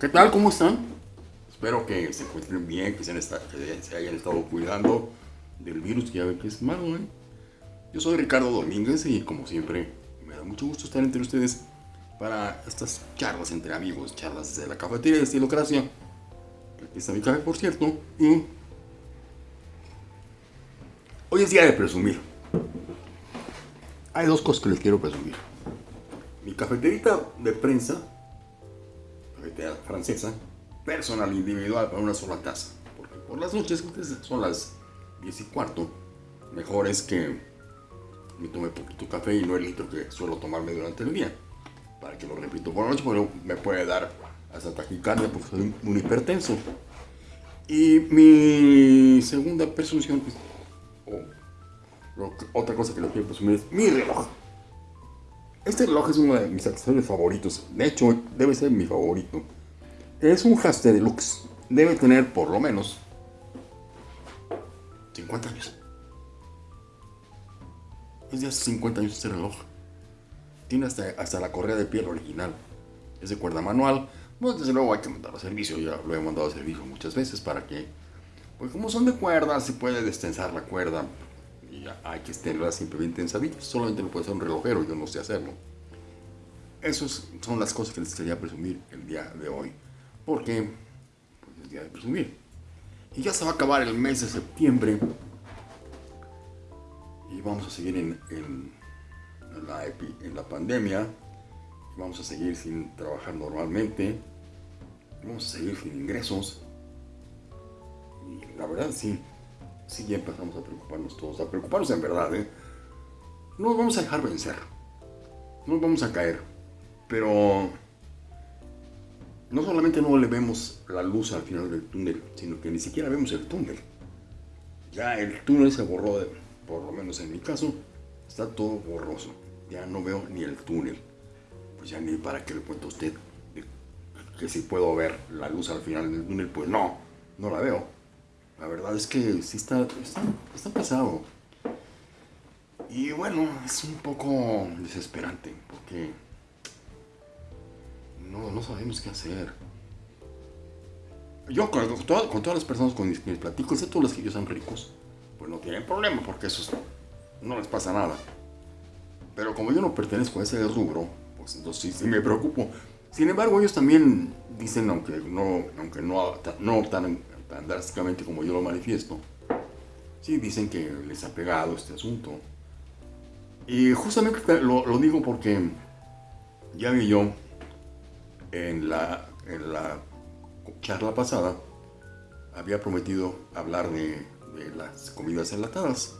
¿Qué tal? ¿Cómo están? Espero que se encuentren bien, que se, hayan estado cuidando del virus, que ya ven que es malo, ¿eh? Yo soy Ricardo Domínguez y como siempre me da mucho gusto estar entre ustedes para estas charlas entre amigos, charlas desde la cafetería de Estilocracia. Aquí está mi café, por cierto. Hoy es día de presumir. Hay dos cosas que les quiero presumir. Mi cafeterita de prensa francesa, personal, individual, para una sola taza. Porque por las noches, son las 10 y cuarto, mejor es que me tome poquito café y no el litro que suelo tomarme durante el día. Para que lo repito por la noche, me puede dar hasta taquicardia porque soy un hipertenso. Y mi segunda presunción, pues, otra cosa que les quiero presumir es mi reloj. Este reloj es uno de mis accesorios favoritos. De hecho, debe ser mi favorito. Es un Haste Deluxe. Debe tener por lo menos 50 años. Es de hace 50 años este reloj. Tiene hasta, hasta la correa de piel original. Es de cuerda manual. Bueno, desde luego hay que mandarlo a servicio. Ya lo he mandado a servicio muchas veces para que... Pues como son de cuerda, se puede destensar la cuerda hay que tenerla simplemente en Solamente lo puede hacer un relojero, yo no sé hacerlo. Esas son las cosas que les quería presumir el día de hoy. Porque pues, es día de presumir. Y ya se va a acabar el mes de septiembre. Y vamos a seguir en, la, pandemia. Vamos a seguir sin trabajar normalmente. Vamos a seguir sin ingresos. Y la verdad sí, sí ya empezamos a preocuparnos todos, a preocuparnos en verdad, ¿eh? No nos vamos a dejar vencer, no nos vamos a caer, pero no solamente no le vemos la luz al final del túnel, sino que ni siquiera vemos el túnel. Ya el túnel se borró, por lo menos en mi caso, está todo borroso. Ya no veo ni el túnel. Pues ya ni para qué le cuento a usted que si puedo ver la luz al final del túnel, pues no, no la veo. La verdad es que sí está, está, pasado. Y bueno, es un poco desesperante porque no, no sabemos qué hacer. Yo con, todas, las personas con que platico, excepto los que ellos son ricos, pues no tienen problema porque eso no les pasa nada. Pero como yo no pertenezco a ese rubro, pues entonces sí, sí me preocupo. Sin embargo, ellos también dicen, aunque no, aunque no, no drásticamente como yo lo manifiesto, sí dicen que les ha pegado este asunto. Y justamente lo, digo porque ya vi yo en la, charla pasada, había prometido hablar de, de las comidas enlatadas.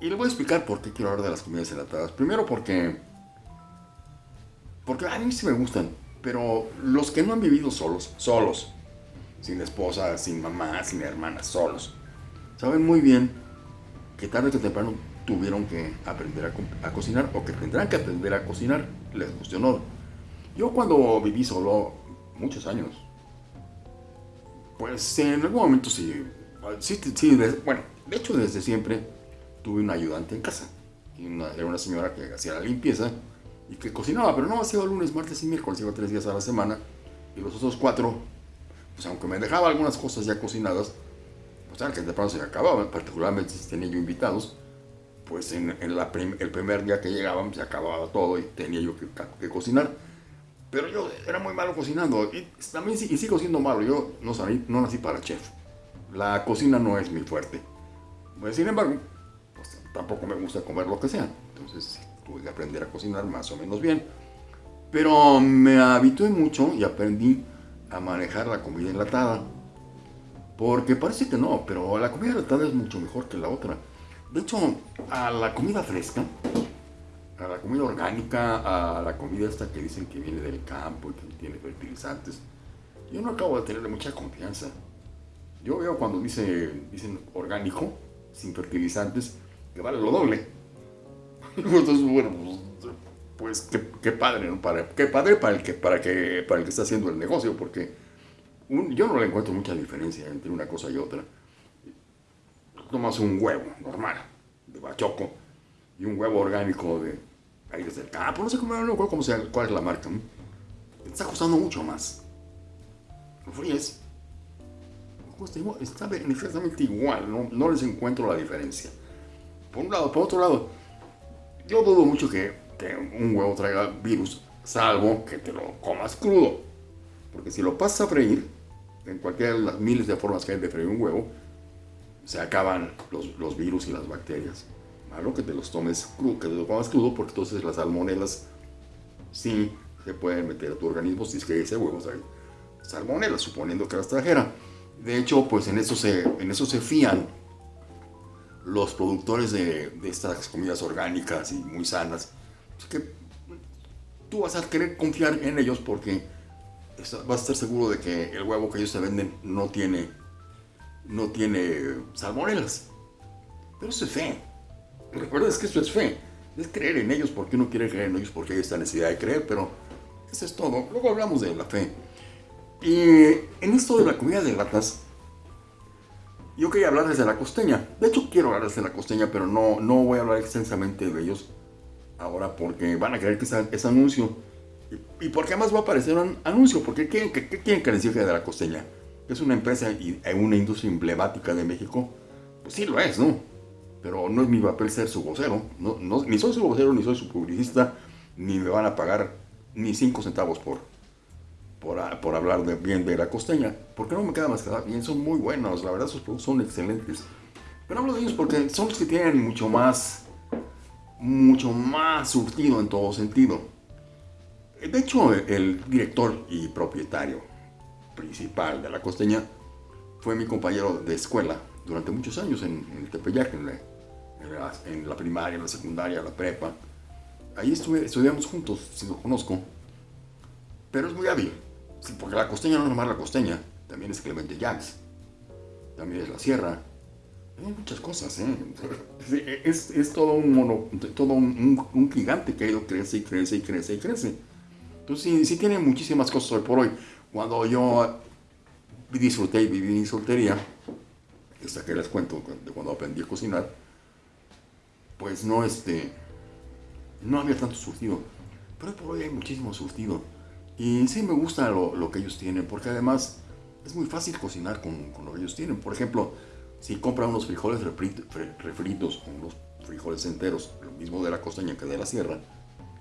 Y le voy a explicar por qué quiero hablar de las comidas enlatadas. Primero porque, porque a mí sí me gustan, pero los que no han vivido solos, solos, sin esposa, sin mamá, sin hermanas, solos. Saben muy bien que tarde que temprano tuvieron que aprender a, cocinar o que tendrán que aprender a cocinar, les guste o no. Yo cuando viví solo muchos años, pues en algún momento sí, sí, sí bueno, de hecho desde siempre tuve un ayudante en casa. Y era una señora que hacía la limpieza y que cocinaba, pero no hacía lunes, martes y miércoles, iba tres días a la semana. Y los otros cuatro pues aunque me dejaba algunas cosas ya cocinadas, pues tal que de pronto se acababa, particularmente si tenía yo invitados, pues en, el primer día que llegaban se acababa todo y tenía yo que, cocinar. Pero yo era muy malo cocinando y también y sigo siendo malo, yo no, no nací para chef. La cocina no es mi fuerte. Pues, sin embargo, pues, tampoco me gusta comer lo que sea. Entonces tuve que aprender a cocinar más o menos bien. Pero me habitué mucho y aprendí a manejar la comida enlatada. Porque parece que no, pero la comida enlatada es mucho mejor que la otra. De hecho, a la comida fresca, a la comida orgánica, a la comida esta que dicen que viene del campo y que tiene fertilizantes, yo no acabo de tenerle mucha confianza. Yo veo cuando dice, dicen orgánico, sin fertilizantes, que vale lo doble. Entonces, bueno, pues, pues qué, padre, ¿no? Para, qué padre para el, que, para, que, para el que está haciendo el negocio, porque yo no le encuentro mucha diferencia entre una cosa y otra. Tomas un huevo normal, de bachoco, y un huevo orgánico de ahí desde el campo, no sé cómo, no cómo sea, cuál es la marca. Está costando mucho más. lo fríes, está exactamente igual, no, no les encuentro la diferencia. Por un lado, por otro lado, yo dudo mucho que, que un huevo traiga virus, salvo que te lo comas crudo. Porque si lo pasas a freír, en cualquiera de las miles de formas que hay de freír un huevo, se acaban los, los virus y las bacterias. Malo que te los tomes crudo, que te lo comas crudo, porque entonces las salmonelas sí se pueden meter a tu organismo si es que ese huevo trae salmonelas, suponiendo que las trajera. De hecho, pues en eso se, en eso se fían los productores de, de estas comidas orgánicas y muy sanas. Que tú vas a querer confiar en ellos porque vas a estar seguro de que el huevo que ellos te venden no tiene, no tiene salmonelas. Pero eso es fe. Recuerda que eso es fe. Es creer en ellos porque uno quiere creer en ellos porque hay esta necesidad de creer, pero eso es todo. Luego hablamos de la fe. Y en esto de la comida de latas, yo quería hablarles de la costeña. De hecho, quiero hablarles de la costeña, pero no, no voy a hablar extensamente de ellos ahora porque van a creer que es, anuncio. Y, porque además va a aparecer un anuncio, porque ¿qué, quieren que les diga de la costeña? Es una empresa y una industria emblemática de México. Pues sí lo es, ¿no? Pero no es mi papel ser su vocero. No, ni soy su vocero, ni soy su publicista, ni me van a pagar ni cinco centavos por, por, por hablar de, bien de la costeña. Porque no me queda más que bien, son muy buenos, la verdad sus productos son excelentes. Pero hablo de ellos porque son los que tienen mucho más mucho más surtido en todo sentido. De hecho, el director y propietario principal de la costeña fue mi compañero de escuela durante muchos años en, el Tepeyac, en la, primaria, en la secundaria, la prepa. Ahí estudiamos juntos, si lo conozco. Pero es muy hábil, porque la costeña no es nomás la costeña, también es Clemente Jacks, también es la sierra, hay muchas cosas, ¿eh? Es, es todo un mono, todo un, un, gigante que ha ido crece y crece y crece y crece. Entonces sí, sí tiene muchísimas cosas hoy por hoy. Cuando yo disfruté y viví mi soltería, esta que les cuento de cuando aprendí a cocinar, pues no este, no había tanto surtido. Pero hoy por hoy hay muchísimo surtido. Y sí me gusta lo, lo que ellos tienen, porque además es muy fácil cocinar con, con lo que ellos tienen. Por ejemplo, si compra unos frijoles refritos o unos frijoles enteros, lo mismo de la costeña que de la sierra,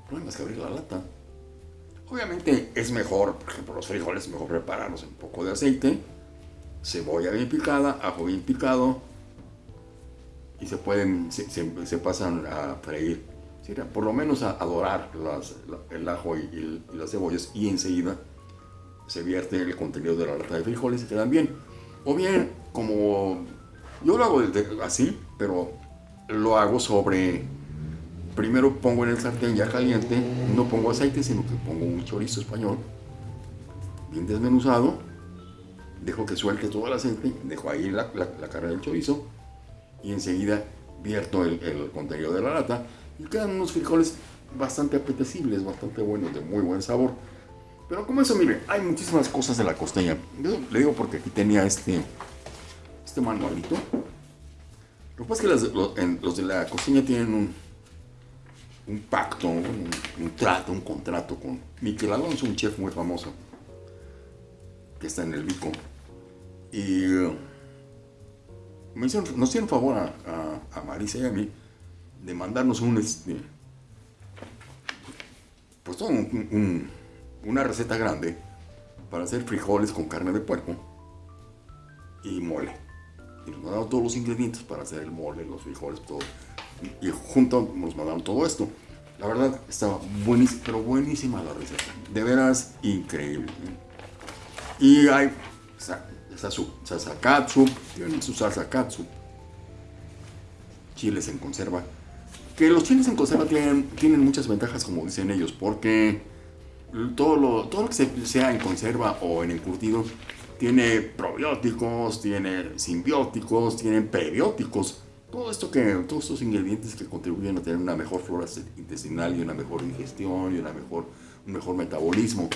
no hay más que abrir la lata. Obviamente es mejor, por ejemplo, los frijoles es mejor prepararlos en un poco de aceite, cebolla bien picada, ajo bien picado, y se pueden, se, pasan a freír, por lo menos a, dorar el ajo y, y, las cebollas, y enseguida se vierte el contenido de la lata de frijoles y quedan bien. O bien, como yo lo hago así, pero lo hago sobre... Primero pongo en el sartén ya caliente, no pongo aceite, sino que pongo un chorizo español, bien desmenuzado, dejo que suelte todo el aceite, dejo ahí la, la, carne del chorizo y enseguida vierto el, contenido de la lata y quedan unos frijoles bastante apetecibles, bastante buenos, de muy buen sabor. Pero como eso, mire, hay muchísimas cosas de la costeña. Le digo porque aquí tenía este este manualito. Lo que pasa es que los, de la cocina tienen un, un pacto, un, trato, un contrato con Miquel Alonso, un chef muy famoso, que está en el Vico. Y uh, me hicieron, nos hicieron favor a, a, Marisa y a mí de mandarnos un, este, pues todo una receta grande para hacer frijoles con carne de puerco y mole y nos mandaron todos los ingredientes para hacer el mole, los frijoles, todo. Y, junto nos mandaron todo esto. La verdad, estaba buenísima, pero buenísima la receta. De veras, increíble. Y hay salsa katsu, tienen su salsa katsu. Chiles en conserva. Que los chiles en conserva tienen, tienen muchas ventajas, como dicen ellos, porque todo lo, todo lo que sea en conserva o en encurtido tiene probióticos, tiene simbióticos, tiene prebióticos. Todo esto que, todos estos ingredientes que contribuyen a tener una mejor flora intestinal y una mejor digestión y una mejor, un mejor metabolismo.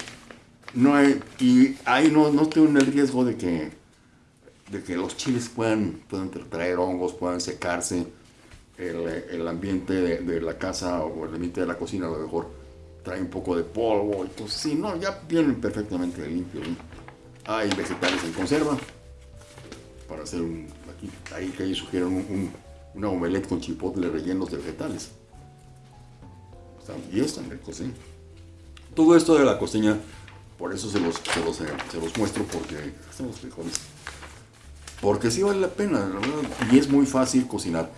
No y ahí no, no tienen el riesgo de que, de que los chiles puedan, puedan traer hongos, puedan secarse. El, el ambiente de, la casa o el ambiente de la cocina a lo mejor trae un poco de polvo. Entonces, sí, no, ya vienen perfectamente limpios Hay vegetales en conserva. Para hacer un. Aquí, ahí que ahí sugieren un, un, una omelette con chipotle rellenos de vegetales. Están, y están ricos, ¿eh? Todo esto de la costeña, por eso se los, se los, se los muestro, porque están los frijoles. Porque sí vale la pena, y es muy fácil cocinar.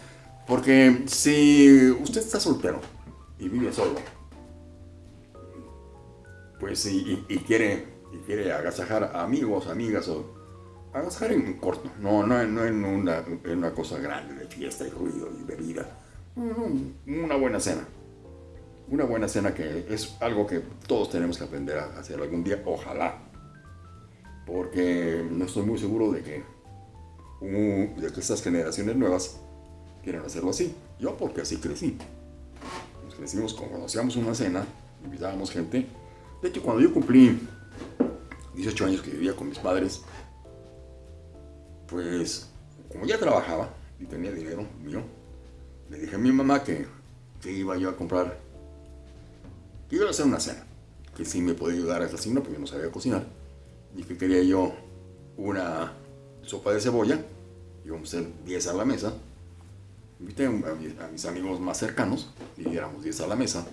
Porque si usted está soltero y vive solo, pues y, y, quiere, y quiere agasajar amigos, amigas, o agasajar en corto, no, no, no en, una, en una cosa grande de fiesta y ruido y bebida. Una buena cena. Una buena cena que es algo que todos tenemos que aprender a hacer algún día, ojalá. Porque no estoy muy seguro de que, de que estas generaciones nuevas quieran hacerlo así. Yo porque así crecí. Nos crecimos cuando hacíamos una cena, invitábamos gente. De hecho, cuando yo cumplí 18 años que vivía con mis padres, pues como ya trabajaba y tenía dinero mío, le dije a mi mamá que, que iba yo a comprar, que iba a hacer una cena, que sí me podía ayudar a esa cena porque yo no sabía cocinar, y que quería yo una sopa de cebolla, íbamos a hacer 10 a la mesa, invité a mis amigos más cercanos, y éramos 10 a la mesa,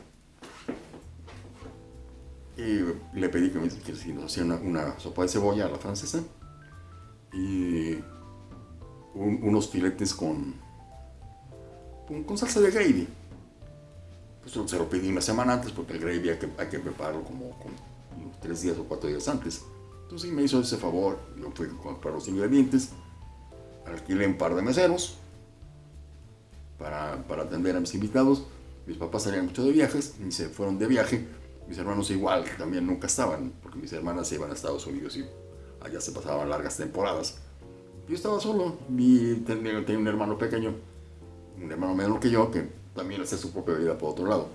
y le pedí que, me, que nos hacía una, una, sopa de cebolla a la francesa y un, unos filetes con, con, salsa de gravy. Pues se lo pedí una semana antes porque el gravy hay que, hay que prepararlo como con tres días o cuatro días antes. Entonces me hizo ese favor, yo fui a comprar los ingredientes, alquilé un par de meseros para, para atender a mis invitados. Mis papás salían mucho de viajes y se fueron de viaje mis hermanos igual, también nunca estaban, porque mis hermanas se iban a Estados Unidos y allá se pasaban largas temporadas. Yo estaba solo, y tenía, un hermano pequeño, un hermano menor que yo, que también hacía su propia vida por otro lado.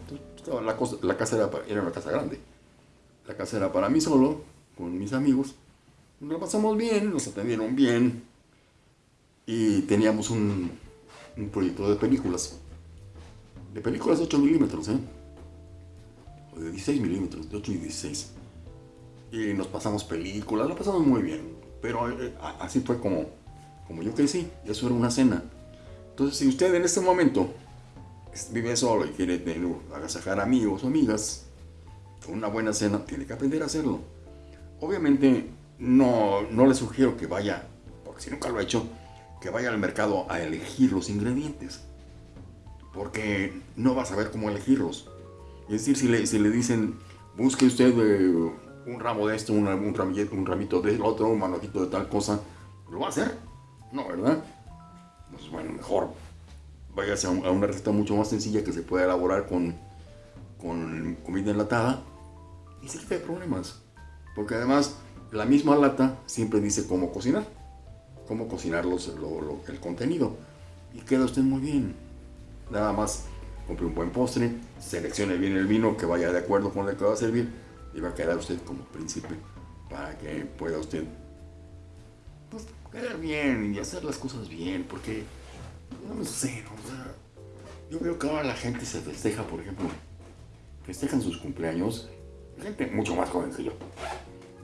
La, la casa era, era una casa grande. La casa era para mí solo, con mis amigos. Nos pasamos bien, nos atendieron bien. Y teníamos un, un proyecto de películas. De películas de 8 milímetros, ¿eh? De 16 milímetros, de 8 y 16. Y nos pasamos películas, lo pasamos muy bien. Pero eh, así fue como, como yo crecí, eso era una cena. Entonces, si usted en este momento vive solo y quiere tener, agasajar amigos o amigas, con una buena cena, tiene que aprender a hacerlo. Obviamente, no, no le sugiero que vaya, porque si nunca lo ha hecho, que vaya al mercado a elegir los ingredientes. Porque no va a saber cómo elegirlos. Es decir, si le, si le dicen, busque usted eh, un ramo de esto, un, un, ramito, un ramito de otro, un manojito de tal cosa, ¿lo va a hacer? No, ¿verdad? Pues bueno, mejor váyase a, una receta mucho más sencilla que se pueda elaborar con, con comida enlatada y se quita de problemas. Porque además, la misma lata siempre dice cómo cocinar, cómo cocinar el contenido. Y queda usted muy bien. Nada más compre un buen postre, seleccione bien el vino que vaya de acuerdo con el que va a servir y va a quedar usted como príncipe para que pueda usted pues, quedar bien y hacer las cosas bien, porque no sé. O sea, yo veo que ahora la gente se festeja, por ejemplo, festejan sus cumpleaños, gente mucho más joven que yo.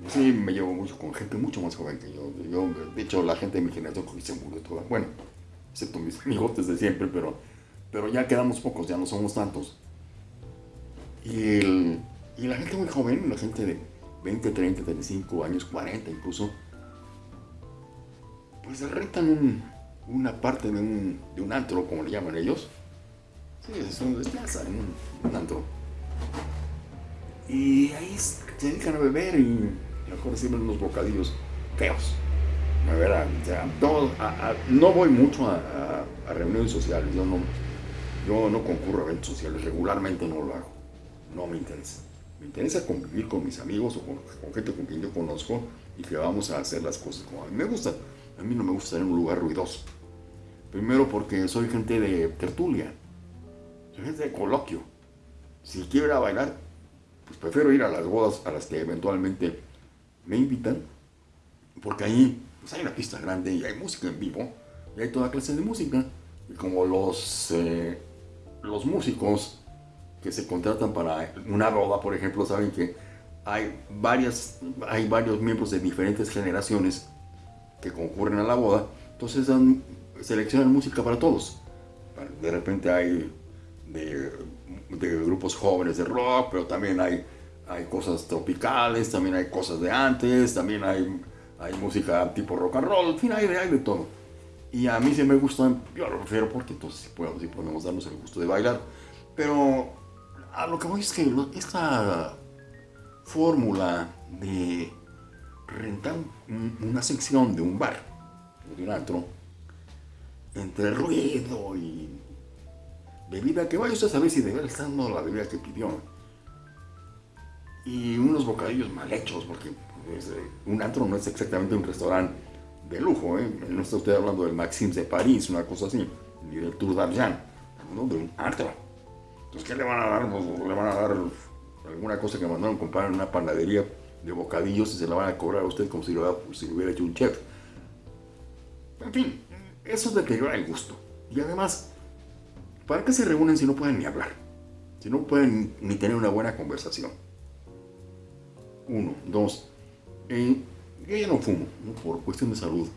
Sí, me llevo mucho con gente mucho más joven que yo. yo de hecho, la gente de mi generación se murió toda. Bueno, excepto mis amigotes de siempre, pero pero ya quedamos pocos, ya no somos tantos. Y, y la gente muy joven, la gente de 20, 30, 35 años, 40 incluso, pues rentan un, una parte de un, de un antro, como le llaman ellos. Sí, es un desplaza un, antro. Y ahí se dedican a beber y mejor sirven unos bocadillos feos. A ver, a, a, no voy mucho a, reuniones sociales, yo no, yo no concurro a eventos sociales, regularmente no lo hago. No me interesa. Me interesa convivir con mis amigos o con, gente con quien yo conozco y que vamos a hacer las cosas como a mí me gusta. A mí no me gusta estar en un lugar ruidoso. Primero porque soy gente de tertulia. Soy gente de coloquio. Si quiero ir a bailar, pues prefiero ir a las bodas a las que eventualmente me invitan. Porque ahí pues hay una pista grande y hay música en vivo. Y hay toda clase de música. Y como los... Eh, los músicos que se contratan para una boda, por ejemplo, saben que hay, varias, hay varios miembros de diferentes generaciones que concurren a la boda, entonces dan, seleccionan música para todos. De repente hay de, grupos jóvenes de rock, pero también hay, hay cosas tropicales, también hay cosas de antes, también hay, hay música tipo rock and roll, en fin, hay, hay de todo. Y a mí sí me gusta, yo lo prefiero porque entonces podemos, podemos darnos el gusto de bailar. Pero a lo que voy es que esta fórmula de rentar una sección de un bar de un antro, entre ruido y bebida, que vaya usted a saber si de verdad dando la bebida que pidió, y unos bocadillos mal hechos, porque pues, un antro no es exactamente un restaurante de lujo, ¿eh? no está usted hablando del Maxim de París, una cosa así, ni del Tour d'Argent, hablando de un antro. Entonces, ¿qué le van a dar? Le van a dar alguna cosa que mandaron comprar en una panadería de bocadillos y se la van a cobrar a usted como si lo, hubiera hecho un chef. En fin, eso es deteriora el gusto. Y además, ¿para qué se reúnen si no pueden ni hablar? Si no pueden ni tener una buena conversación. Uno. Dos. Yo ya no fumo, por cuestión de salud.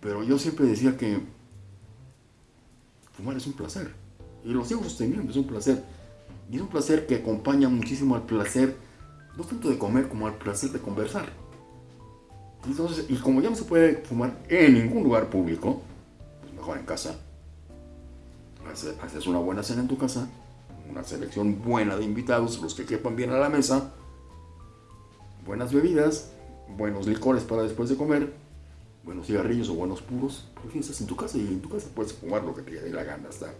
Pero yo siempre decía que fumar es un placer. Y lo sigo sosteniendo, es un placer. Y es un placer que acompaña muchísimo al placer, no tanto de comer como al placer de conversar. Entonces, y como ya no se puede fumar en ningún lugar público, pues mejor en casa. Haces una buena cena en tu casa, una selección buena de invitados, los que quepan bien a la mesa, buenas bebidas, buenos licores para después de comer, buenos cigarrillos o buenos puros, pues estás en tu casa y en tu casa puedes fumar lo que te dé la gana, hasta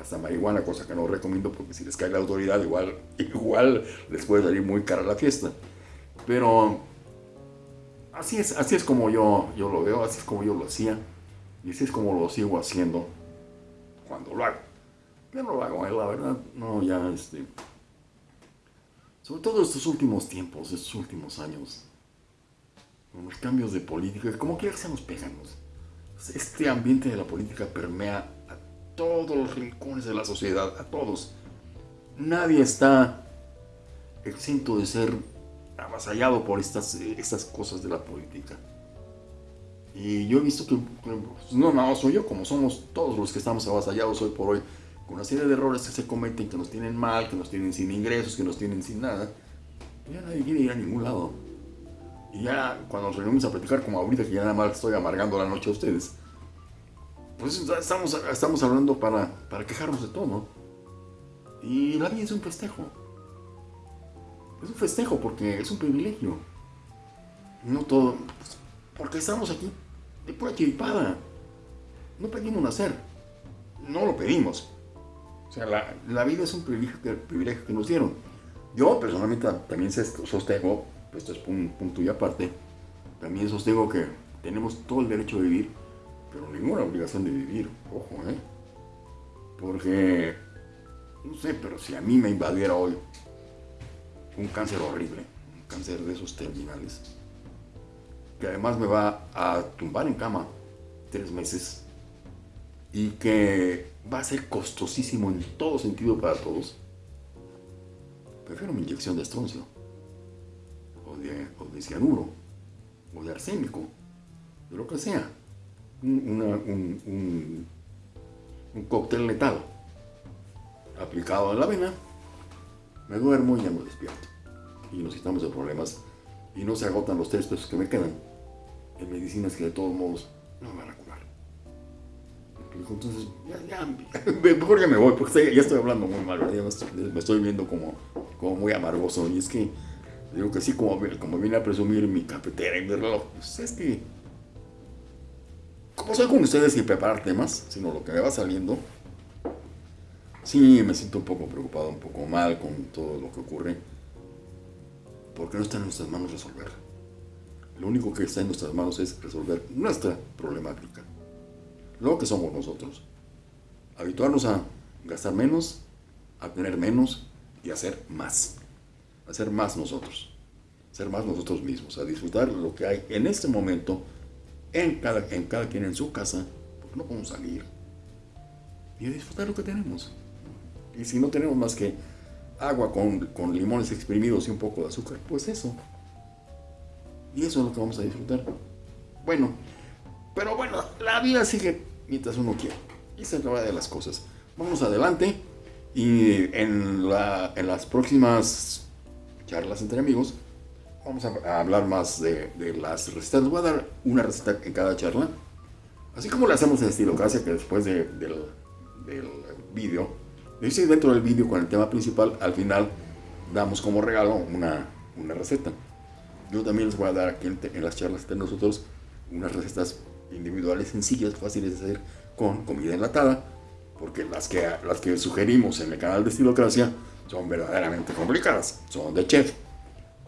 hasta marihuana, cosa que no recomiendo porque si les cae la autoridad igual, igual les puede salir muy cara la fiesta. Pero así es, así es como yo, yo lo veo, así es como yo lo hacía y así es como lo sigo haciendo cuando lo hago. Ya no lo hago, eh, la verdad, no, ya este... Sobre todo estos últimos tiempos, estos últimos años, los cambios de política, como quiera que se nos pegan. Este ambiente de la política permea todos los rincones de la sociedad, a todos. Nadie está exento de ser avasallado por estas, estas cosas de la política. Y yo he visto que, pues, no no soy yo, como somos todos los que estamos avasallados hoy por hoy, con una serie de errores que se cometen, que nos tienen mal, que nos tienen sin ingresos, que nos tienen sin nada, ya nadie quiere ir a ningún lado. Y ya cuando nos reunimos a platicar, como ahorita que ya nada más estoy amargando la noche a ustedes, pues estamos, estamos hablando para, para quejarnos de todo. Y la vida es un festejo. Es un festejo porque es un privilegio. No todo. Porque estamos aquí de pura chiripada. No pedimos nacer. No lo pedimos. O sea, la, la vida es un privilegio que, privilegio que nos dieron. Yo personalmente también sostengo, esto es un punto y aparte, también sostengo que tenemos todo el derecho de vivir pero ninguna obligación de vivir, ojo, ¿eh? Porque, no sé, pero si a mí me invadiera hoy un cáncer horrible, un cáncer de esos terminales, que además me va a tumbar en cama tres meses y que va a ser costosísimo en todo sentido para todos, prefiero mi inyección de estroncio, de, cianuro, o de arsénico, de lo que sea un, un, cóctel letal aplicado en la vena, me duermo y ya me despierto. Y nos quitamos de problemas y no se agotan los tres pesos que me quedan en medicinas que de todos modos no me van a curar. Entonces, ya, mejor ya me voy, porque ya estoy hablando muy mal, me, estoy, viendo como, como muy amargoso. Y es que, digo que sí, como, como vine a presumir mi cafetera y mi reloj, pues es que como soy con ustedes sin preparar temas, sino lo que me va saliendo, sí me siento un poco preocupado, un poco mal con todo lo que ocurre, porque no está en nuestras manos resolver. Lo único que está en nuestras manos es resolver nuestra problemática, lo que somos nosotros. Habituarnos a gastar menos, a tener menos y a hacer más. A ser más nosotros. Ser más nosotros mismos, a disfrutar lo que hay en este momento en cada, en cada quien en su casa, porque no podemos salir y disfrutar lo que tenemos. Y si no tenemos más que agua con, con limones exprimidos y un poco de azúcar. Pues eso. Y eso es lo que vamos a disfrutar. Bueno, pero bueno, la vida sigue mientras uno quiere. Esa es la de las cosas. Vamos adelante y en las próximas charlas entre amigos vamos a, hablar más de, de, las recetas. Les voy a dar una receta en cada charla. Así como lo hacemos en estilo casa, que después de, del, del vídeo, dice dentro del vídeo con el tema principal, al final damos como regalo una, una receta. Yo también les voy a dar aquí en, en las charlas de nosotros unas recetas individuales sencillas, fáciles de hacer con comida enlatada, porque las que, las que sugerimos en el canal de Estilocracia son verdaderamente complicadas, son de chef.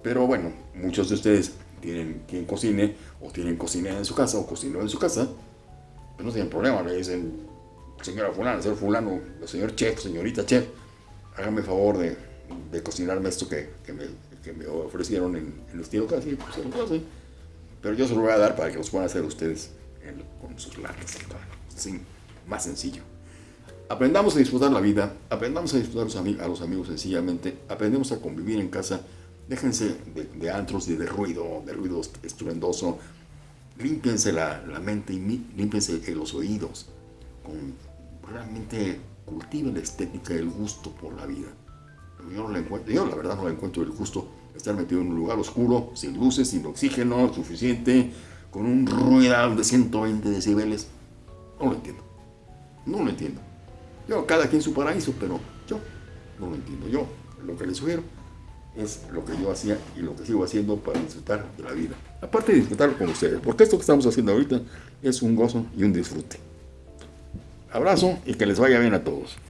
Pero bueno, muchos de ustedes tienen quien cocine, o tienen cocinera en su casa, o cocinó en su casa, pero no tienen problema, le dicen, señora fulana, señor fulano, señor chef, señorita chef, hágame favor de, de cocinarme esto que, que, me, que, me, ofrecieron en, en Estilocracia, pues se lo hacen. Pero yo se lo voy a dar para que los puedan hacer ustedes con sus latas. Sí, más sencillo. Aprendamos a disfrutar la vida, aprendamos a disfrutar a los, amigos sencillamente, aprendemos a convivir en casa, déjense de, antros y de ruido, de ruido estruendoso, límpiense la, la mente y límpiense los oídos, realmente cultiven la estética el gusto por la vida. Yo, la verdad no le encuentro el gusto estar metido en un lugar oscuro, sin luces, sin oxígeno suficiente, con un ruido de 120 decibeles. No lo entiendo. No lo entiendo. Yo, cada quien su paraíso, pero yo no lo entiendo. Yo lo que les sugiero es lo que yo hacía y lo que sigo haciendo para disfrutar de la vida. Aparte de disfrutar con ustedes, porque esto que estamos haciendo ahorita es un gozo y un disfrute. Abrazo y que les vaya bien a todos.